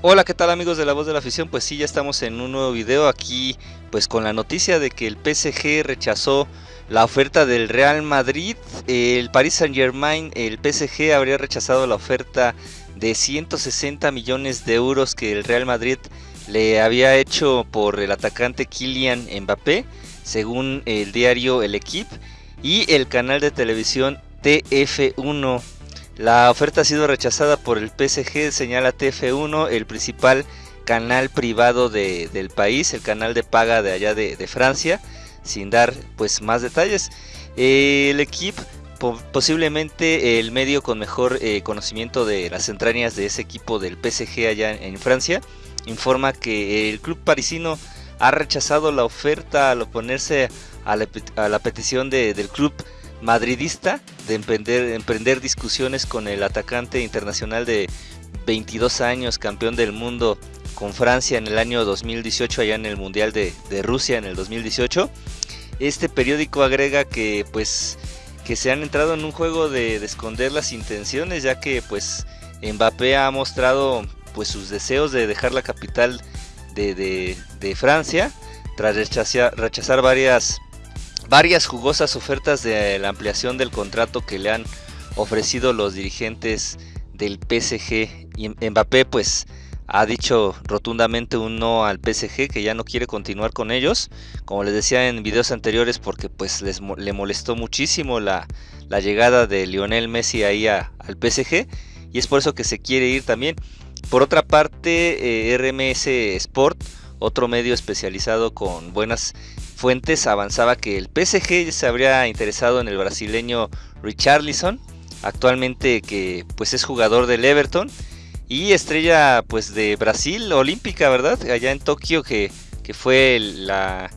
Hola, ¿qué tal amigos de La Voz de la Afición? Pues sí, ya estamos en un nuevo video aquí, pues con la noticia de que el PSG rechazó la oferta del Real Madrid, el Paris Saint Germain, el PSG habría rechazado la oferta de 160 millones de euros que el Real Madrid le había hecho por el atacante Kylian Mbappé, según el diario El Equipe y el canal de televisión TF1 la oferta ha sido rechazada por el PSG, señala TF1, el principal canal privado del país, el canal de paga de allá de, Francia, sin dar pues más detalles. el equipo, posiblemente el medio con mejor eh, conocimiento de las entrañas de ese equipo del PSG allá en, Francia, informa que el club parisino ha rechazado la oferta al oponerse a la, petición del club madridista de emprender, discusiones con el atacante internacional de 22 años, campeón del mundo con Francia en el año 2018, allá en el Mundial de, Rusia en el 2018. Este periódico agrega que pues que se han entrado en un juego de, esconder las intenciones, ya que pues Mbappé ha mostrado pues sus deseos de dejar la capital de, Francia tras rechazar varias varias jugosas ofertas de la ampliación del contrato que le han ofrecido los dirigentes del PSG. Y Mbappé pues ha dicho rotundamente un no al PSG que ya no quiere continuar con ellos. Como les decía en videos anteriores porque pues les, le molestó muchísimo la, llegada de Lionel Messi ahí al PSG. Y es por eso que se quiere ir también. Por otra parte, eh, RMS Sport, otro medio especializado con buenas fuentes avanzaba que el PSG se habría interesado en el brasileño Richarlison, actualmente que pues es jugador del Everton y estrella pues de Brasil olímpica, ¿verdad? Allá en Tokio que, que fue la,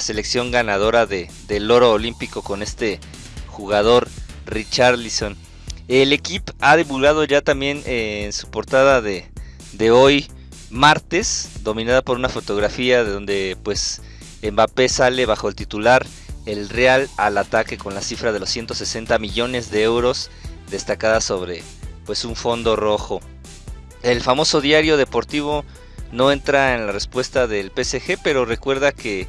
selección ganadora de, del oro olímpico con este jugador Richarlison. El equipo ha divulgado ya también eh, en su portada de, de hoy martes, dominada por una fotografía de donde pues Mbappé sale bajo el titular el Real al ataque con la cifra de los 160 millones de euros destacada sobre pues un fondo rojo. El famoso diario deportivo no entra en la respuesta del PSG, pero recuerda que,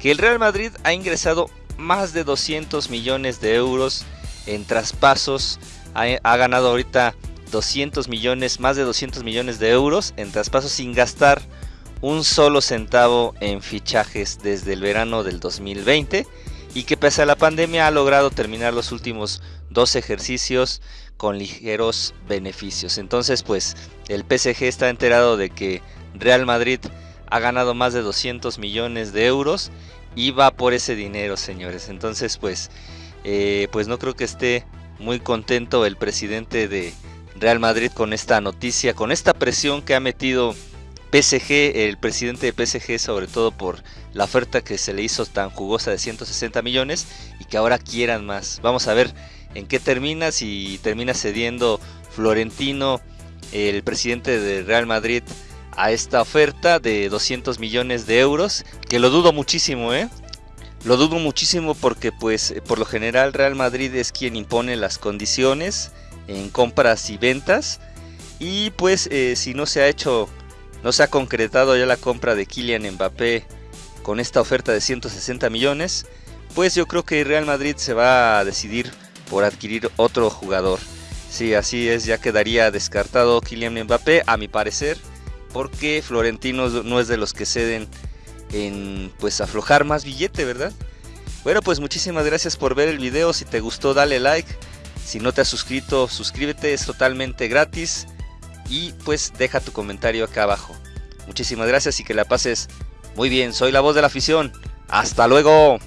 que el Real Madrid ha ingresado más de 200 millones de euros en traspasos, ha, ha ganado ahorita 200 millones, más de 200 millones de euros en traspasos sin gastar un solo centavo en fichajes desde el verano del 2020 y que pese a la pandemia ha logrado terminar los últimos dos ejercicios con ligeros beneficios. Entonces pues el PSG está enterado de que Real Madrid ha ganado más de 200 millones de euros y va por ese dinero señores. Entonces pues, eh, pues no creo que esté muy contento el presidente de Real Madrid con esta noticia, con esta presión que ha metido PSG, el presidente de PSG, sobre todo por la oferta que se le hizo tan jugosa de 160 millones y que ahora quieran más. Vamos a ver en qué termina, si termina cediendo Florentino, el presidente de Real Madrid, a esta oferta de 200 millones de euros, que lo dudo muchísimo, ¿eh? Lo dudo muchísimo porque pues por lo general Real Madrid es quien impone las condiciones en compras y ventas y pues eh, si no se ha hecho no se ha concretado ya la compra de Kylian Mbappé con esta oferta de 160 millones, pues yo creo que Real Madrid se va a decidir por adquirir otro jugador. Sí, así es, ya quedaría descartado Kylian Mbappé, a mi parecer, porque Florentino no es de los que ceden en pues aflojar más billete, ¿verdad? Bueno, pues muchísimas gracias por ver el video, si te gustó dale like, si no te has suscrito suscríbete, es totalmente gratis y pues deja tu comentario acá abajo. Muchísimas gracias y que la pases muy bien. Soy la voz de la afición. Hasta luego.